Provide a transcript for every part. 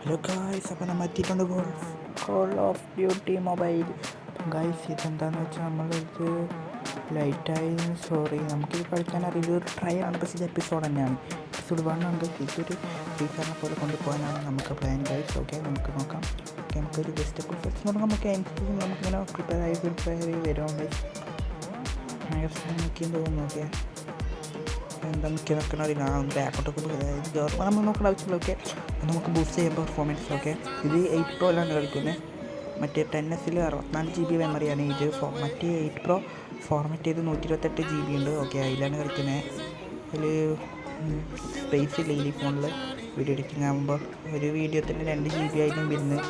Hello guys അപ്പോൾ നമ്മൾ എത്തിയിട്ടുണ്ട് കോൾ ഓഫ് ഡ്യൂട്ടി മൊബൈൽ അപ്പം ഗായ്സ് ഇതെന്താണെന്ന് വെച്ചാൽ നമ്മളിത് ലൈറ്റായി സോറി നമുക്കിത് കളിക്കാൻ അറിയില്ല ഒരു ട്രൈ ആണ് പക്ഷേ ഇത് എപ്പിസോഡ് തന്നെയാണ് എപ്പിസോഡ് വൺ ഉണ്ട് ഇതൊരു ടീച്ചറിനെ പോലെ കൊണ്ടുപോകാനാണ് നമുക്ക് പ്ലാൻ ഗൈസ് ഓക്കെ നമുക്ക് നോക്കാം ഓക്കെ നമുക്കൊരു ജസ്റ്റ് ഫസ്റ്റ് നോക്കാം നമുക്ക് അതിനനുസരിച്ച് നമുക്കിങ്ങനെ പ്രിപ്പയർ ആയി പ്രിപ്പയർ ചെയ്ത് വരുമ്പോൾ നോക്കിയെന്ന് തോന്നുന്നു ഓക്കെ എന്താ മിക്ക നോക്കണ അറിയില്ല ബാക്കോട്ടൊക്കെ ഗവൺമെന്റ് നമ്മൾ നോക്കേണ്ട ആവശ്യങ്ങളൊക്കെ നമുക്ക് ബൂസ്റ്റ് ചെയ്യാൻ പെർഫോമൻസ് ഓക്കെ ഇത് എയ്റ്റ് പ്രോ അല്ലാണ്ട് കളിക്കുന്നത് മറ്റേ ടെൻ എസിൽ അറുപത്തിനാല് ജി ബി മെമ്മറിയാണ് ഇത് ഫോ മറ്റേ എയ്റ്റ് പ്രോ ഫോർമാറ്റ് ചെയ്ത് നൂറ്റി ഇരുപത്തെട്ട് ജി ബി ഉണ്ട്. ഓക്കെ അതിലാണ് കളിക്കുന്നത് അതിൽ സ്പേസ് ഇല്ല ഈ ഫോണിൽ വീഡിയോ എഡിറ്റിംഗ് ആകുമ്പോൾ ഒരു വീഡിയോ തന്നെ രണ്ട് ജി ബി ആയിരുന്നു വരുന്നത്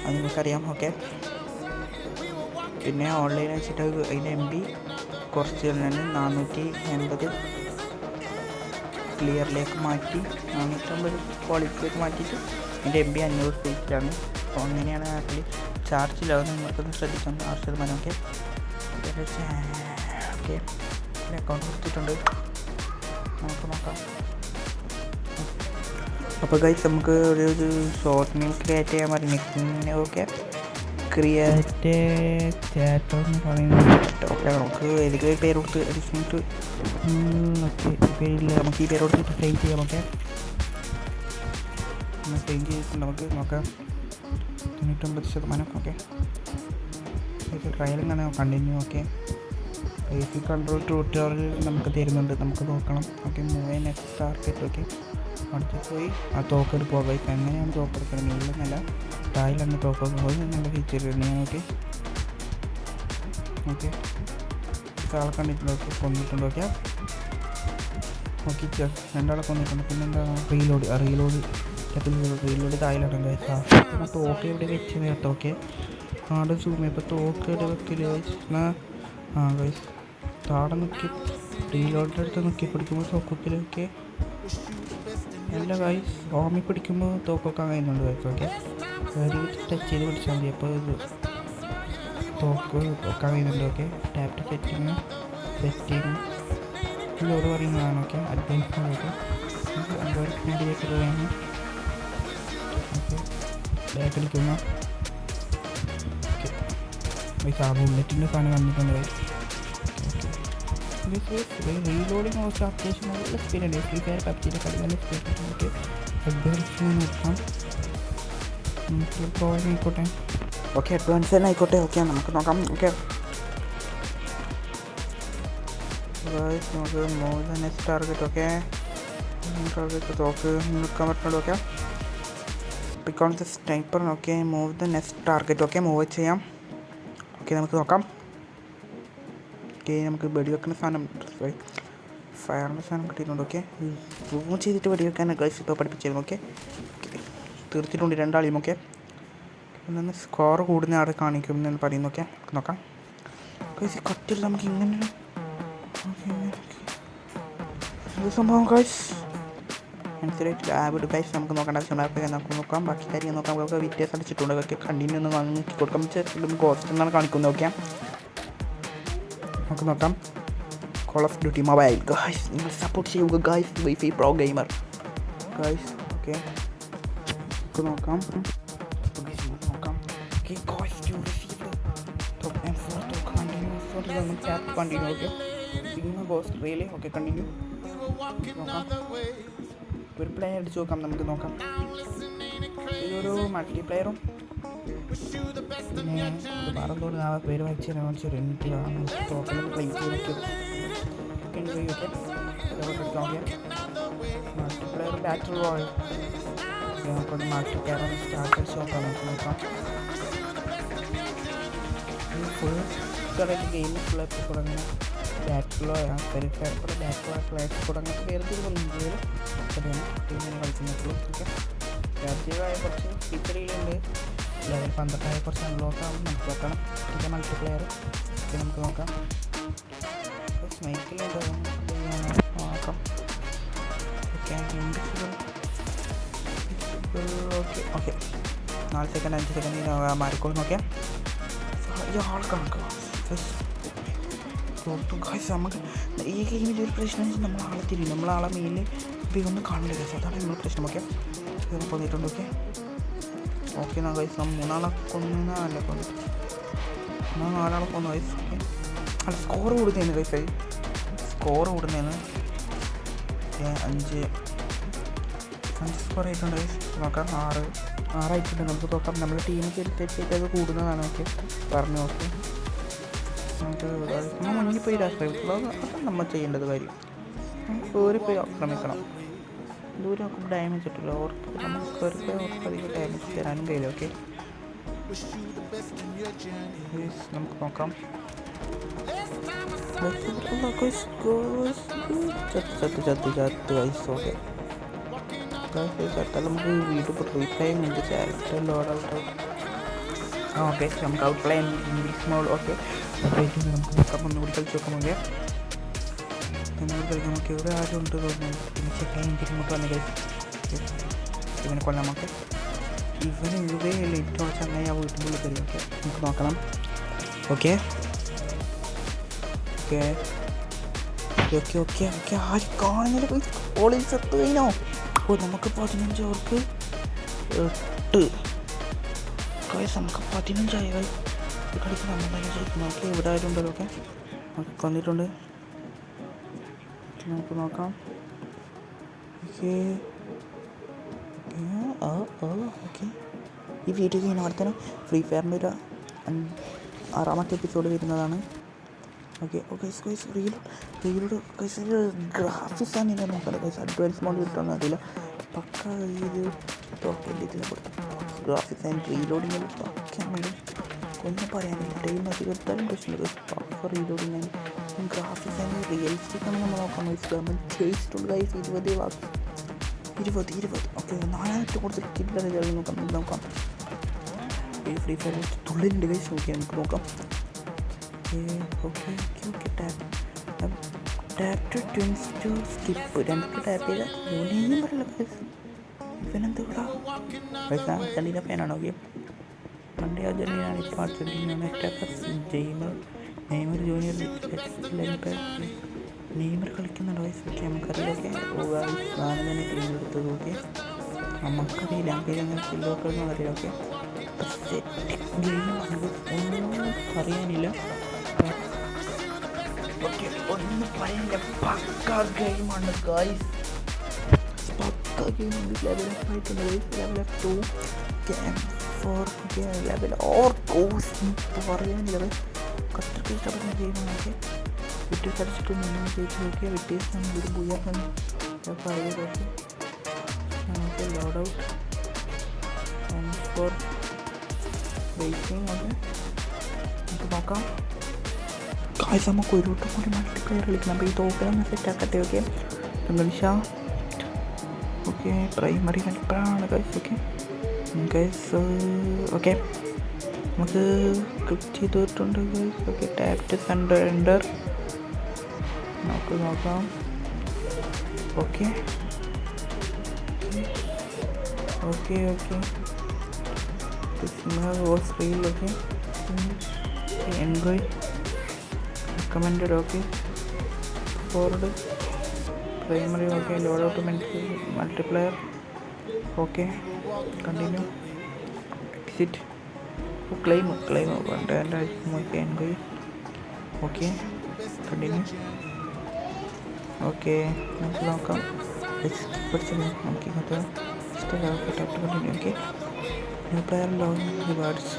അത് നിങ്ങൾക്കറിയാം ഓക്കെ പിന്നെ ഓൺലൈൻ വെച്ചിട്ട് അതിന്റെ എം ബി കുറച്ച് നാനൂറ്റി എൺപത് ക്ലിയറിലേക്ക് മാറ്റി നാനൂറ്റമ്പത് ക്വാളിറ്റിയിലേക്ക് മാറ്റിയിട്ട് എന്റെ എം ബി അഞ്ഞൂറ് സ്പീക്കിലാണ് അപ്പോൾ അങ്ങനെയാണ് ആപ്പിൽ ചാർജ് ഇല്ലാതെ നിങ്ങൾക്കൊന്ന് ശ്രദ്ധിക്കാം ആറ് ശതമാനം ഒക്കെ ഓക്കെ അക്കൗണ്ട് കൊടുത്തിട്ടുണ്ട്. നമുക്ക് നോക്കാം. അപ്പോൾ കഴിച്ച് നമുക്ക് ഒരു ഷോർട്ട് മീൽ ക്രിയേറ്റ് ചെയ്യാൻ പറഞ്ഞു ഓക്കെ ക്രിയേറ്റ് തിയേറ്റർ എന്ന് പറയുന്നത് ഓക്കെ നമുക്ക് ഏതൊക്കെ പേര് കൊടുത്ത് ഓക്കെ പേരില്ല നമുക്ക് ഈ പേരോട് സെയിം ചെയ്യാം നമുക്ക് സെയിം ചെയ്തിട്ട് നമുക്ക് നോക്കാം. തൊണ്ണൂറ്റൊമ്പത് ശതമാനം ഓക്കെ. ട്രയലും കാണാം continue okay. A control tutorial നമുക്ക് തരുന്നുണ്ട് നമുക്ക് നോക്കണം. Okay move next target okay. അടുത്ത് പോയി ആ തോക്കെടുക്കുക ബൈക്ക് എങ്ങനെയാണ് തോക്കെടുക്കുന്നത് മുകളിലെന്നല്ല തായിലാണ് തോക്കൊക്കെ പോയി നല്ല ഫീച്ചർ ഞാൻ ഓക്കെ. ഓക്കെ. കണ്ടിട്ടുണ്ട് ഓക്കെ കൊന്നിട്ടുണ്ട് ഓക്കെ ഓക്കെ രണ്ടാളെ കൊന്നിട്ടുണ്ട്. പിന്നെന്താ? റീലോഡ് റീലോഡ് റീലോഡ് തായിലാണ് ആ തോക്ക് ഇവിടെ വെച്ച് നേരത്തെ ഓക്കെ ആടെ സൂമി ഇപ്പോൾ തോക്ക് ഇവിടെ വെക്കില്ല ആ ഗൈസ് താടെ നോക്കി. റീലോഡിന്റെ അടുത്ത് നോക്കി. പിടിക്കുമ്പോൾ തോക്കത്തിലൊക്കെ എല്ലാ ഗൈസ് ഓമി പിടിക്കുമ്പോൾ തോക്കൊക്കെ കഴിയുന്നുണ്ട് ഗൈസ് ഓക്കെ ടച്ച് ചെയ്ത് പിടിച്ചാൽ മതി. അപ്പോൾ ഇത് തോക്ക് ഒക്കെ കഴിയുന്നുണ്ട് okay tap to setting setting load പറയുന്നതാണ് ഓക്കെ അഡ്വാൻസ് ഓക്കെ അഡ്വാൻസ് വേണ്ടിയൊക്കെ വേണം ഓക്കെ ബാക്ക് അടിക്കുന്ന ഓക്കെ ആ ബുള്ളറ്റിന്റെ സാധനം വന്നിട്ടുണ്ട് റീലോഡിങ് ഓഫ് അത്യാവശ്യം നല്ല സ്പീഡുണ്ട് ഫ്രീ ഫയർ പബ്ജിയുടെ കളി നല്ല സ്പീഡ് നമുക്ക് അഡ്വാൻസ് നോക്കാം. നമുക്ക് പ്രോവൈഡ് ആയിക്കോട്ടെ. ഓക്കെ അഡ്വാൻസ് തന്നെ ആയിക്കോട്ടെ. ഓക്കെ നമുക്ക് നോക്കാം. ഓക്കെ നമുക്ക് more the next target okay target തോക്ക് നിൽക്കാൻ പറ്റുള്ളൂ okay pick on the sniper okay move the next target okay move ചെയ്യാം. ഓക്കെ നമുക്ക് നോക്കാം. ഓക്കെ നമുക്ക് വെടിവെക്കുന്ന സാധനം സോറി ഫയറിന്റെ സാധനം കിട്ടിയിട്ടുണ്ട്. ഓക്കെ മൂവ് ചെയ്തിട്ട് വെടിവെക്കാൻ ഗൈസ് ഇപ്പോൾ പഠിപ്പിച്ചിരുന്നു ഓക്കെ തീർത്തിട്ടുണ്ട്. രണ്ടാളിയും. ഓക്കെ ഒന്ന് സ്കോർ കൂടുന്ന ആൾ കാണിക്കും എന്ന് പറയുന്നു. ഓക്കെ നോക്കാം. ഗൈസ് കട്ടില്ല നമുക്ക് ഇങ്ങനെ സംഭവം കൈസ് മനസ്സിലായിട്ടില്ല ലാബിട് കൈസ് നമുക്ക് നോക്കേണ്ട ആവശ്യമുണ്ട് നമുക്ക് നോക്കാം. ബാക്കി കാര്യങ്ങൾ നോക്കാം. നമുക്ക് വ്യത്യാസം അടിച്ചിട്ടുണ്ട്. ഒക്കെ കണ്ടിന്യൂ ഒന്ന് വാങ്ങി കൊടുക്കാൻ കോസ്റ്റ് എന്നാണ് കാണിക്കുന്നത്. നോക്കാം നമുക്ക് നോക്കാം. Call of duty mobile guys നിങ്ങൾ സപ്പോർട്ട് ചെയ്യുക guys WiFi pro gamer guys okay നമുക്ക് നോക്കാം. കണ്ടിന്യൂ നമ്മൾ ടാപ്പ് കണ്ടിന്യൂ ഓക്കെ പിന്നെ ബോസ് റിയലി ഓക്കെ കണ്ടിന്യൂ ഒരു പ്ലെയർ അടിച്ച് നോക്കാം നമുക്ക് നോക്കാം. ഇതൊരു മൾട്ടിപ്ലെയറും പിന്നെ ഇത് പറഞ്ഞോട് ആ പേര് വായിച്ചു തരാൻ full correct game full episode അങ്ങനെ ബാറ്റിലോ വെരിഫയർ കൂടെ ബാറ്റിലോ ക്ലാസ് കൂടെ അങ്ങനത്തെ വേറെ ഇന്ത്യയിൽ ടീമിനെ കളിക്കുന്നുള്ളൂ ഓക്കെ? രാജ്യമായ കുറച്ച് ഫീച്ചറുകളുണ്ട് ലെവൽ പന്ത്രണ്ടായ കുറച്ച് അൺലോക്ക് ആവും. നമുക്ക് നോക്കണം. പിന്നെ മൾട്ടിപ്ലെയർ ഇത് നമുക്ക് നോക്കാം. സ്നൈക്കിലുണ്ട് നോക്കാം. Okay okay. നാല് സെക്കൻഡ് അഞ്ച് സെക്കൻഡ് മാറിക്കോളും. നോക്കിയാൽ ഇയാൾ ഗൈസ് നമുക്ക് ഈ ഗെയിമിൽ ഒരു പ്രശ്നം വെച്ചാൽ നമ്മൾ ആളെ നമ്മൾ ആളെ മെയിൽ ഒന്നും കാണില്ല കേസ് അതാണ് നമ്മൾ പ്രശ്നം ഓക്കെ പോന്നിട്ടുണ്ട് ഓക്കെ ഓക്കെ എന്നാ ഗൈസ് നമ്മൾ മൂന്നാളെ കൊന്നല്ല കൊന്നു. മൂന്ന് നാലാളെ കൊന്നു ഓക്കെ അല്ല സ്കോർ കൂടുന്നതിന് ഗൈസ് സ്കോർ കൂടുന്നതിന് അഞ്ച്. അഞ്ച് സ്കോർ ആയിട്ടുണ്ട് ഗൈസ് നോക്കാം ആറ്. ആറായിട്ടുണ്ട്. നമുക്ക് നോക്കാം. നമ്മുടെ ടീമിൽ അനുസരിച്ചിട്ട് അത് കൂടുന്നതാണ് ഓക്കെ പറഞ്ഞു ഓക്കെ നമുക്ക് നമ്മൾ മുന്നിൽ പോയി ആശ്രയിക്കുള്ളൂ അതാണ് നമ്മൾ ചെയ്യേണ്ടത് കാര്യം. കയറി പോയി ആക്രമിക്കണം. ദൂരെ നോക്കുമ്പോൾ ഡാമേജ് കിട്ടില്ല ഓർക്ക് നമുക്ക് പോയി ഓർക്ക് അധികം ഡാമേജ് തരാനും കഴിയില്ല. ഓക്കെ നമുക്ക് നോക്കാം. ചത്ത് നമുക്ക് വീട് ഉണ്ട് ക്യാരക്ടർ ലോഡ് ഔട്ട് ഓക്കെ. നമുക്ക് ഔട്ട് പ്ലേ ഇംഗ്ലീഷ് മോൾ ഓക്കെ നമുക്ക് നോക്കാം. ഒന്നുകൂടി കളിച്ച് നോക്കാം കളിക്കാം നമുക്ക് ഇവിടെ ആരും ഉണ്ട് തോന്നുന്നു. പിന്നെ ചെക്കാൻ ബുദ്ധിമുട്ട് വന്ന് ഇവനെ കൊല്ലാം നമുക്ക് ഇവന് ഇവേ ലേറ്റ് ചങ്ങായി ആ വീട്ടിന്റെ ഉള്ളിൽ കയറി ഓക്കെ. നമുക്ക് നോക്കണം. Okay. Okay. Okay okay okay. ആര് കാണുന്നില്ല? ഓളിൽ ചത്തു കഴിഞ്ഞോ ഓ നമുക്ക് പതിനഞ്ച് അവർക്ക് എട്ട്. കൈസ് നമുക്ക് പതിനഞ്ചായി കൈ ഈ നോക്കി ഇവിടെ ആയിട്ടുണ്ടല്ലോ ഒക്കെ നമുക്ക് വന്നിട്ടുണ്ട് നമുക്ക് നോക്കാം. ഓക്കെ. ഈ വീഡിയോ ഞാൻ അവിടെ തന്നെ ഫ്രീ ഫയറിന്റെ ഒരു ആറാമത്തെ എപ്പിസോഡ് വരുന്നതാണ്. Okay okay guys reel reload guys graphics ആണ് ഞാൻ നോക്കണ്ട ഗൈസ് അഡ്വാൻസ് മോഡ് കിട്ടുമെന്ന് അറിയില്ല. പക്ക ഇത് തോക്കേണ്ടി ഇതിനെ കൊടുത്തു ഗ്രാഫിക്സ് ആൻഡ് റീലോഡിങ് പക്കയാണ് ഒന്നും പറയാനില്ല. ടൈം അധികത്താലും പ്രശ്നമില്ല പക്ക reloading and graphics and realistic ആണ് നമ്മൾ നോക്കാൻ നമ്മൾ ചെയ്തിട്ടുണ്ട് ഗൈസ് ഇരുപത് വാക്ക്. ഇരുപത് ഇരുപത്. ഓക്കെ നാലായിരത്തി കൂടുതൽ കിട്ടില്ല നോക്കാം. നമുക്ക് നോക്കാം. ഈ ഫ്രീ ഫയർ തുള്ളിന്റെ ഗൈസ് നോക്കിയാൽ നമുക്ക് നോക്കാം. Okay okay okay. Tap tap to twins to skip രണ്ട് ടാപ്പ് ചെയ്താൽ യൂണിയനും പറയില്ല ഇവനെന്താ ഗൈസ് അർജന്റീന ഫാനാണ്? ഓക്കെ പണ്ടേ അർജന്റീനയാണ് ഇപ്പോൾ അർജന്റീനയാണ് ജെയ്മർ നെയ്മർ ജൂനിയർ നെയ്മർ കളിക്കുന്നുണ്ട്? ഗൈസ് ഓക്കെ നമുക്കറിയാം ഓക്കെ ഞാൻ തന്നെ ടീം എടുത്തത്. ഓക്കെ നമുക്കറിയില്ല. അങ്ങനെ ഫില്ലോക്കളെന്ന് അറിയാം ഓക്കെ ഗെയിമാണ് ഒന്നും പറയാനില്ല. ഓക്കെ ഒന്നും പറയാനില്ല. പക്ക ഗെയിമാണ് ഗൈസ് പക്ക ഗെയിമാണ് ലെവൽ അപ്പ് ആയിട്ടുണ്ട് guys level up to can for level or cause പറയാനില്ല കത്രക്ക് ഇഷ്ടപ്പെടുന്ന ഗെയിമാണ് ഓക്കെ വിട്ടീസ് അടിച്ചിട്ട് നിന്ന് ജയിച്ചു നോക്കിയ വിട്ടീസ് ഒരു ബുയർന്ന് പറയുക ഓക്കെ നമുക്ക് loadout and for waiting okay നമുക്ക് നോക്കാം കാഴ്ച നമുക്ക് ഒരു വട്ടം കൂടി മൾട്ടിപ്ലെയർ കളിക്കണം അപ്പോൾ ഈ തോക്കിലൊന്ന് സെറ്റ് ആക്കട്ടെ ഓക്കെ ഇംഗ്ലീഷ ഓക്കെ പ്രൈമറി മൾട്ടിപ്ലെയറാണ് ഗൈസ് ഓക്കെ. Guys okay. നമുക്ക് ക്ലിക്ക് ചെയ്തിട്ടുണ്ട് guys okay. Tap sender ender നമുക്ക് നോക്കാം. Okay. Okay okay. Was reel okay. Enjoy recommended okay. Ford primary okay loadout multiplayer okay continue exit claim claim okay enquiry okay continue okay നമുക്ക് നോക്കാം പഠിച്ചത് നമുക്ക് ഇങ്ങനത്തെ tap continue okay new player log rewards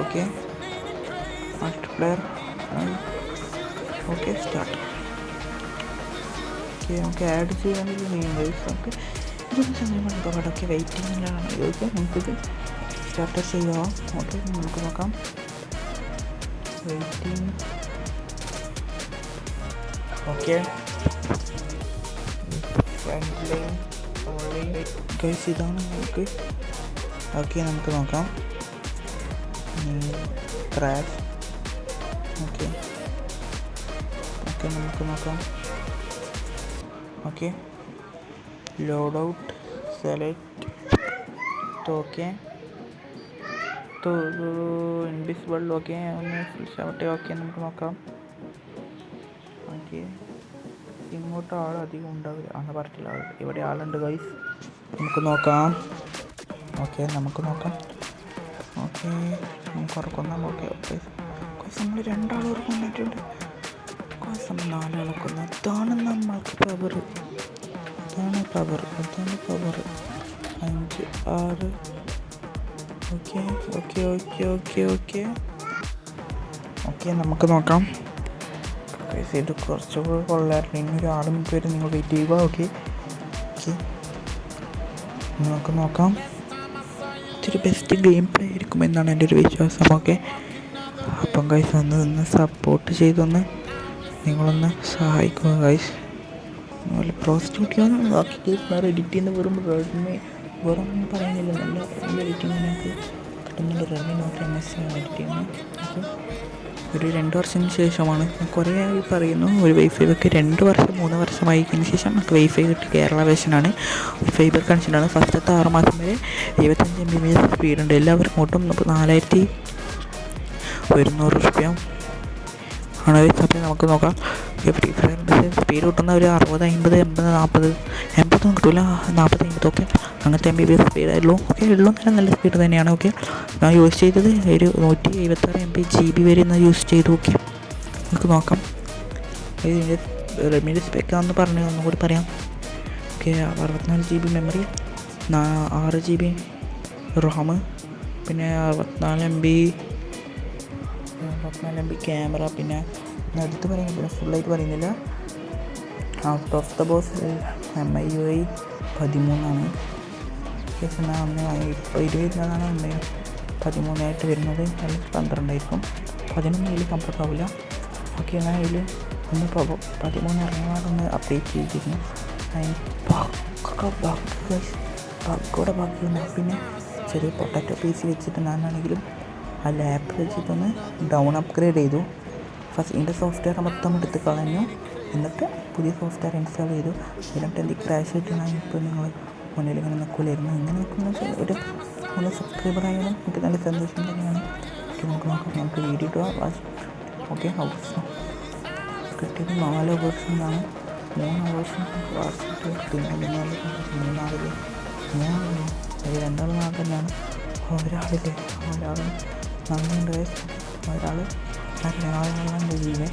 okay multiplayer okay start okay നമുക്ക് add ചെയ്യാനുള്ള വൈസ് നമുക്ക് ഇതൊന്നും സമയമാണ് ഇപ്പോൾ അവിടെയൊക്കെ വെയിറ്റിങ്ങിലാണ് ഓക്കെ നമുക്കിത് സ്റ്റാർട്ട് ചെയ്യാം. ഓക്കെ നമുക്ക് നോക്കാം. Waiting okay. ഗൈസ് ഇതാണ് നമുക്ക്. ഓക്കെ നമുക്ക് നോക്കാം. Crash okay. ഓക്കെ നമുക്ക് നോക്കാം. Okay loadout select okay invisible okay ഒന്ന് ഷവട്ടെ ഓക്കെ നമുക്ക് നോക്കാം. ഓക്കെ ഇങ്ങോട്ട് ആൾ അധികം ഉണ്ടാവില്ല. അന്ന് പറഞ്ഞില്ല ഇവിടെ ആളുണ്ട് ഗൈസ് നമുക്ക് നോക്കാം. ഓക്കെ നമുക്ക് നോക്കാം. ഓക്കെ നമുക്ക് ഉറക്കൊന്നാം ഓക്കെ ഓക്കെ നമ്മൾ രണ്ടാൾ ഉറക്കം ഉറക്കുന്ന അതാണ് നമ്മൾക്ക് പവർ അതാണ് പവർ അതാണ് പവർ അഞ്ച് ആറ്. Okay okay okay okay okay okay നമുക്ക് നോക്കാം. ഇത് കുറച്ചുകൂടെ കൊള്ളായിരുന്നു. ഇനി ഒരു ആറ് മിനിറ്റ് നിങ്ങൾ വെയിറ്റ് ചെയ്യുക ഓക്കെ ഓക്കെ നമുക്ക് നോക്കാം. ഇത്തിരി ബെസ്റ്റ് ഗെയിം പ്ലേ ആയിരിക്കും എന്നാണ് എന്റെ ഒരു വിശ്വാസം ഓക്കെ അപ്പം കൈസ് ഒന്ന് ഒന്ന് സപ്പോർട്ട് ചെയ്തൊന്ന് നിങ്ങളൊന്ന് സഹായിക്കുക ഗൈസ് അതുപോലെ പ്രോ ബാക്കി കേസ് വേറെ എഡിറ്റ് ചെയ്യുന്ന വെറും റെഡ്മി വെറും പറയുന്നില്ല. നല്ല നല്ല എഡിറ്റിംഗ് നമുക്ക് കിട്ടുന്നുണ്ട് Redmi note M S edit ചെയ്യുന്നത് അപ്പോൾ ഒരു രണ്ട് വർഷത്തിന് ശേഷമാണ്. കുറേ ആയി പറയുന്നു. ഒരു വൈഫൈ ഒക്കെ രണ്ട് വർഷം മൂന്ന് വർഷമായി കഴിഞ്ഞ ശേഷം നമുക്ക് വൈഫൈ കിട്ടി. കേരള വേഷനാണ് ഫൈബർ കണക്ഷനാണ് ഫസ്റ്റത്തെ ആറ് മാസം വരെ എഴുപത്തഞ്ച് എം ബി ബി എസ് സ്പീഡുണ്ട് എല്ലാവർക്കും ഒട്ടും നാലായിരത്തി ഒരുന്നൂറ് റുപ്യ ആണ്. അതേസമയം നമുക്ക് നോക്കാം. ഫ്രീ ഫയറിന്റെ സ്പീഡ് കിട്ടുന്ന ഒരു അറുപത് അമ്പത് എൺപത് നാൽപ്പത് എൺപതൊന്നും കിട്ടില്ല നാൽപ്പത് അമ്പതൊക്കെ അങ്ങനത്തെ എം ബി ബി എസ് സ്പീഡായുള്ളൂ ഓക്കെ ഉള്ളൂ നല്ല നല്ല സ്പീഡ് തന്നെയാണ്. ഓക്കെ ഞാൻ യൂസ് ചെയ്തത് ഒരു നൂറ്റി എഴുപത്താറ് എം ബി ജി ബി വരെ ഇന്ന് യൂസ് ചെയ്തു. ഓക്കെ നമുക്ക് നോക്കാം. ഇതിന്റെ റെഡ്മിയുടെ സ്പെക്കാന്ന് പറഞ്ഞു ഒന്നുകൂടി പറയാം. ഓക്കെ അറുപത്തിനാല് ജി ബി മെമ്മറി ആറ് ജി ബി റാം പിന്നെ അറുപത്തിനാല് എം ബി അറുപത്തിനാല് എം ബി ക്യാമറ പിന്നെ ഞാൻ പറയുന്നത് പിന്നെ ഫുള്ളായിട്ട് പറയുന്നില്ല. Out of the box M I U I പതിമൂന്നാണ്. Case എന്നാൽ അന്ന് ഇപ്പോൾ ഇരുപതിനാണ് അന്ന് പതിമൂന്നായിട്ട് വരുന്നത്. അല്ലെങ്കിൽ പന്ത്രണ്ടായിരിക്കും. പതിനൊന്ന് ഇതിൽ കംഫർട്ട് ആവില്ല ഓക്കെ എന്നാൽ ഇതിൽ ഒന്ന് പതിമൂന്ന് ഇറങ്ങാറൊന്ന് അപ്ഡേറ്റ് ചെയ്തിരുന്നു ബഗ്ഗോടെ ബഗ് പിന്നെ ചെറിയ പൊട്ടാറ്റോ പീസ് വെച്ചിട്ട് ഞാനാണെങ്കിലും ആ ലാപ്പ് വെച്ചിട്ടൊന്ന് ഡൗൺ അപ്ഗ്രേഡ് ചെയ്തു. ഫസ്റ്റ് ഇതിന്റെ സോഫ്റ്റ്വെയർ മൊത്തം എടുത്ത് കളഞ്ഞു. എന്നിട്ട് പുതിയ സോഫ്റ്റ്വെയർ ഇൻസ്റ്റാൾ ചെയ്തു. എന്നിട്ട് എന്ത് ക്രാഷ് ആയിട്ടാണ് ഇപ്പോൾ നിങ്ങൾ മുന്നിൽ ഇങ്ങനെ നിൽക്കില്ലായിരുന്നു ഇങ്ങനെ നിൽക്കുന്ന ഒരു നല്ല സബ്സ്ക്രൈബർ ആയാലും എനിക്ക് നല്ല സന്തോഷം തന്നെയാണ്. നമുക്ക് നോക്കാം. നമുക്ക് വീഡിയോ ഇടുക. ഓക്കെ ഹൗസ് കിട്ടിയത് നാല് അവേഴ്സിനാണ് മൂന്ന് അവേഴ്സ് പിന്നെ മൂന്നാളിൽ മൂന്നാളിൽ നാൾ തന്നെയാണ്. ഒരാളില്ലേ? ഒരാൾ നന്ദിയുണ്ട് ഒരാൾ ഒരാളാണ്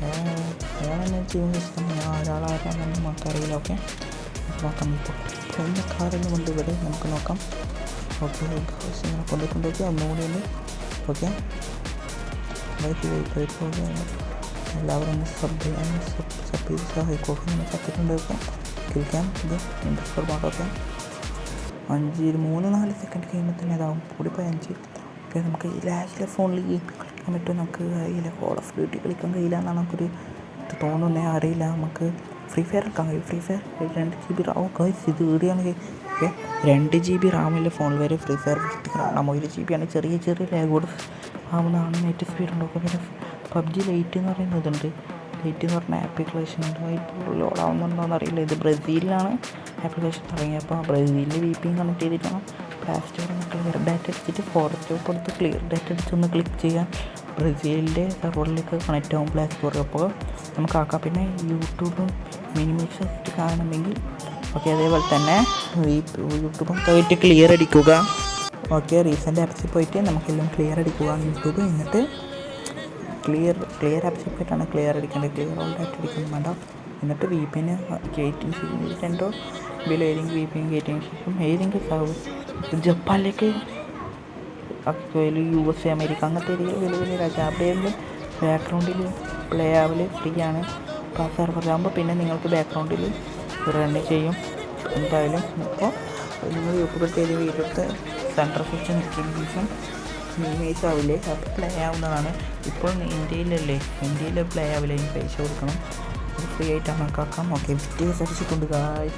അയാൾ അയാളെന്നെ ചെയ്യുന്ന ഇഷ്ടം ഞാൻ ഒരാളാരാണെന്ന് നമുക്കറിയില്ല ഓക്കെ? നോക്കാം ഇപ്പോൾ എന്റെ കാറിന് കൊണ്ട് ഇവിടെ നമുക്ക് നോക്കാം. ഓക്കെ ഇങ്ങനെ കൊണ്ട് കൊണ്ടുപോയി ഒന്നുകൂടി ഒന്ന് ഓക്കെ? ബൈക്ക് പോകുകയാണ് എല്ലാവരും ഒന്ന് സബ് ചെയ്യാൻ സബ് ചെയ്ത് സഹായിക്കുക നമ്മൾ ചത്തിട്ടുണ്ട് ഇപ്പോൾ കിളിക്കാം ഇത് ഇൻഡസ്ട്രിയൽ പാട്ടൊക്കെ അഞ്ച് ഒരു മൂന്ന് നാല് സെക്കൻഡ് കഴിയുമ്പോൾ തന്നെ അതാവും. കൂടിപ്പോയി അഞ്ച് ഓക്കെ നമുക്ക് ഈ ലാസ്റ്റിലെ ഫോണിൽ ഗെയിം കളിക്കാൻ പറ്റുമോ നമുക്ക് അറിയില്ല. കോൾ ഓഫ് ഡ്യൂട്ടി കളിക്കാൻ കഴിയില്ല എന്നാണ് നമുക്കൊരു ഇത് തോന്നുന്നേ. അറിയില്ല. നമുക്ക് ഫ്രീ ഫയർ കളിക്കാൻ കഴിയും. ഫ്രീ ഫയർ രണ്ട് ജി ബി റാം ഗൈസ് ഇത് വീടുകയാണെങ്കിൽ രണ്ട് ജി ബി റാമിലെ ഫോണിൽ വരെ. ഫ്രീ ഫയർ കാണാം ഒരു ജി ബി ആണ്. ചെറിയ ചെറിയ ലാഗ് കൂടെ ആവുന്നതാണ് നെറ്റ് സ്പീഡ് ഉണ്ടാക്കും പിന്നെ പബ്ജി ലൈറ്റ് എന്ന് പറയുന്നതുണ്ട് ലൈറ്റ് എന്ന് പറഞ്ഞ ആപ്ലിക്കേഷൻ ഉണ്ട് ഇപ്പോൾ ലോഡ് ആവുന്നുണ്ടോയെന്ന് അറിയില്ല. ഇത് ബ്രസീലിലാണ് ആപ്ലിക്കേഷൻ തുടങ്ങിയത്. അപ്പോൾ ബ്രസീലിൽ വി പി കണക്ട് ചെയ്തിട്ടാണ് പ്ലേ ഒന്ന് ക്ലിയർ ഡാറ്റ അടിച്ചിട്ട് ഫോറസ്റ്റ് കൊടുത്ത് ക്ലിയർ ഡാറ്റ അടിച്ചൊന്ന് ക്ലിക്ക് ചെയ്യാം. ബ്രസീലിന്റെ സെർവറിലേക്ക് കണക്റ്റ് ആവും പ്ലേ സ്റ്റോറിൽ അപ്പോൾ നമുക്ക് ആക്കാം. പിന്നെ യൂട്യൂബും മിനിമിക്സ് കാണണമെങ്കിൽ ഓക്കെ അതേപോലെ തന്നെ ഈ യൂട്യൂബും പോയിട്ട് ക്ലിയർ അടിക്കുക. ഓക്കെ റീസെന്റ് ആപ്സിൽ പോയിട്ട് നമുക്കെല്ലാം ക്ലിയർ അടിക്കുക. യൂട്യൂബ് എന്നിട്ട് ക്ലിയർ ക്ലിയർ ആപ്സിൽ പോയിട്ടാണ് ക്ലിയർ അടിക്കേണ്ടത്. ക്ലിയർ ഓൾ ഡാറ്റ അടിക്കുന്നത് വേണ്ട. എന്നിട്ട് വി പി എന് കയറ്റിന് ബിൽ രണ്ടോ ഇതിൽ ഏതെങ്കിലും വി പി എൻ കയറ്റിയതിന് ശേഷം ഏതെങ്കിലും സർവീസ് ജപ്പാനിലേക്ക് യു എസ് എ അമേരിക്ക. അങ്ങനത്തെ ഏരിയയിൽ വലിയ വലിയ രാജ്യം. അവിടെയെങ്കിലും ബാക്ക്ഗ്രൗണ്ടിൽ പ്ലേ ആവൽ ഫ്രീ ആണ് അപ്പോൾ ആ സെർവറിലാകുമ്പോൾ പിന്നെ നിങ്ങൾക്ക് ബാക്ക്ഗ്രൗണ്ടിൽ റൺ ചെയ്യും. എന്തായാലും ഇപ്പോൾ നിങ്ങൾ യൂട്യൂബിൽ ചെയ്ത് വീഡിയോ എടുത്ത് സെൻട്രൽ നിൽക്കിയതിന് ശേഷം മിനിമൈസ് ആവില്ലേ? അപ്പോൾ പ്ലേ ആവുന്നതാണ്. ഇപ്പോൾ ഇന്ത്യയിലല്ലേ? ഇന്ത്യയിൽ പ്ലേ ആവില്ല പൈസ കൊടുക്കണം. ഫ്രീ ആയിട്ടാണ് കണക്കാക്കാം ഓക്കെ വിറ്റേഴ്സ് അടിച്ചിട്ടുണ്ട് ഗായ്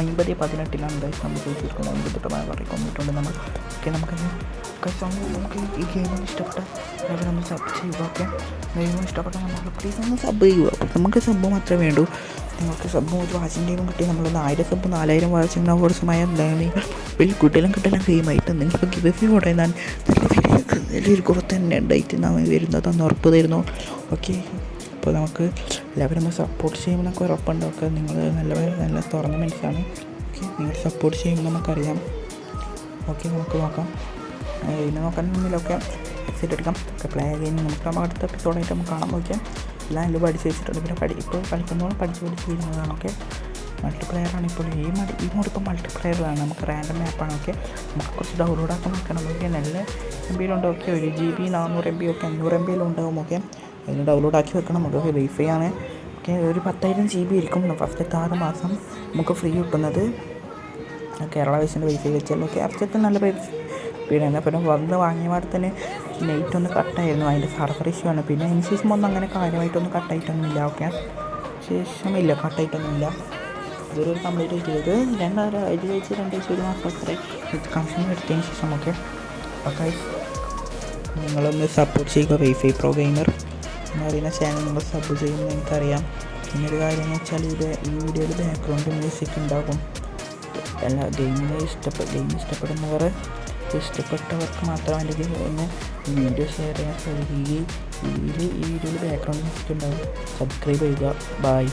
അമ്പത് പതിനെട്ടിലാണ് ഗൈസ് നമ്മൾ ചോദിച്ചിരിക്കുന്നത്. അമ്പത് തൊട്ട് പറയും കൊന്നിട്ടുണ്ട് നമ്മൾ ഓക്കെ നമുക്ക് നമുക്ക് ഈ ഗെയിമിന് ഇഷ്ടപ്പെട്ട അതായത് നമ്മൾ സബ് ചെയ്യുക ഓക്കെ ഗെയിമിന് ഇഷ്ടപ്പെട്ട നമ്മൾ പ്ലീസ് ഒന്ന് സബ് ചെയ്യുക. നമുക്ക് സബ് മാത്രമേ വേണ്ടൂ. നിങ്ങൾക്ക് സബ് ഒരു വാച്ചിന്റെയും കിട്ടി. നമ്മളൊന്ന് ആയിരം സബ് നാലായിരം വാച്ചിങ് അവേഴ്സുമായ നിങ്ങൾ വലിയ കുട്ടികളും കിട്ടലും ഗെയിമായിട്ട് നിങ്ങൾക്ക് ഗിഫ്റ്റ് കൂടെ ഞാൻ നല്ല വലിയ വലിയൊരു ഗ്രോത്ത് തന്നെ ഉണ്ടായിട്ട് നാം വരുന്നതെന്ന് ഉറപ്പ് തരുന്നു. ഓക്കെ അപ്പോൾ നമുക്ക് എല്ലാവരും നമ്മൾ സപ്പോർട്ട് ചെയ്യുമ്പോൾ നമുക്ക് ഉറപ്പുണ്ട്. ഒക്കെ നിങ്ങൾ നല്ല നല്ല തുറന്ന മനുഷ്യരാണ് ഓക്കെ നിങ്ങൾ സപ്പോർട്ട് ചെയ്യുമ്പോൾ നമുക്കറിയാം. ഓക്കെ നമുക്ക് നോക്കാം. പിന്നെ നോക്കാൻ മുന്നിലൊക്കെ എക്സിറ്റ് എടുക്കാം. ഒക്കെ പ്ലേ ഗെയിം നമുക്ക് നമ്മൾ അടുത്ത എപ്പിസോഡായിട്ട് നമുക്ക് കാണാൻ നോക്കിയാൽ എല്ലാം എല്ലാം പഠിച്ച് വെച്ചിട്ടുണ്ട്. പിന്നെ പഠി ഇപ്പോൾ കളിക്കുന്നതോളം പഠിച്ച് പഠിച്ച് ചെയ്യുന്നതാണ്. ഓക്കെ മൾട്ടിപ്ലെയർ ആണ് ഇപ്പോൾ. ഈ മടി ഈ മോഡ് ഇപ്പോൾ മൾട്ടിപ്ലെയറിലാണ് നമുക്ക് റാൻഡം മാപ്പാണ് ഓക്കെ നമുക്ക് കുറച്ച് ഡൗൺലോഡ് ആക്കാൻ നോക്കണം. ഓക്കെ നല്ല എം ബിയിലുണ്ട് ഓക്കെ ഒരു ജി ബി നാനൂറ് എം ബി ഒക്കെ അഞ്ഞൂറ് എം ബിയിലുണ്ടാവും ഓക്കെ അതിന് ഡൗൺലോഡ് ആക്കി വെക്കണം. നമുക്ക് വൈഫൈ ആണ്. ഓക്കെ ഒരു പത്തായിരം ജി ബി ആയിരിക്കും ഫസ്റ്റത്തെ ആറ് മാസം നമുക്ക് ഫ്രീ കിട്ടുന്നത്. കേരള വിഷന്റെ വൈഫൈ വെച്ചാൽ അർച്ചത്ത് നല്ല പീഡാണ് പിന്നെ വന്ന് വാങ്ങിയ പാടെ തന്നെ നെറ്റ് ഒന്ന് കട്ടായിരുന്നു അതിന്റെ സർവർ ഇഷ്യൂ ആണ്. പിന്നെ അതിന് ശേഷം ഒന്നും അങ്ങനെ കാര്യമായിട്ടൊന്നും കട്ടായിട്ടൊന്നുമില്ല ഓക്കെ ശേഷം ഇല്ല കട്ടായിട്ടൊന്നുമില്ല ഇതൊരു കംപ്ലീറ്റ് ചെയ്തത് രണ്ടാഴ്ച ഇത് വെച്ച് രണ്ടാഴ്ച ഒരു മാസം അത്ര കണക്ഷൻ എടുത്തതിന് ശേഷം. ഓക്കെ ഓക്കെ നിങ്ങളൊന്ന് സപ്പോർട്ട് ചെയ്യുക വൈഫൈ പ്രോ ഗെയിമർ എന്ന് പറയുന്ന ചാനൽ നിങ്ങൾ സബ് ചെയ്യുമെന്ന് എനിക്കറിയാം. പിന്നൊരു കാര്യം എന്ന് വെച്ചാൽ ഇത് ഈ വീഡിയോയിൽ ബാക്ക്ഗ്രൗണ്ട് മ്യൂസിക് ഉണ്ടാകും. എല്ലാ ഗെയിമിനെ ഇഷ്ടപ്പെട്ട ഗെയിം ഇഷ്ടപ്പെടുന്നവർ ഇഷ്ടപ്പെട്ടവർക്ക് മാത്രം അല്ലെങ്കിൽ ഒന്ന് വീഡിയോ ഷെയർ ചെയ്യാൻ ശ്രമിക്കുകയും ഇതിൽ ഈ വീഡിയോയിൽ ബാക്ക്ഗ്രൗണ്ട് മ്യൂസിക് ഉണ്ടാകും. സബ്സ്ക്രൈബ് ചെയ്യുക. ബൈ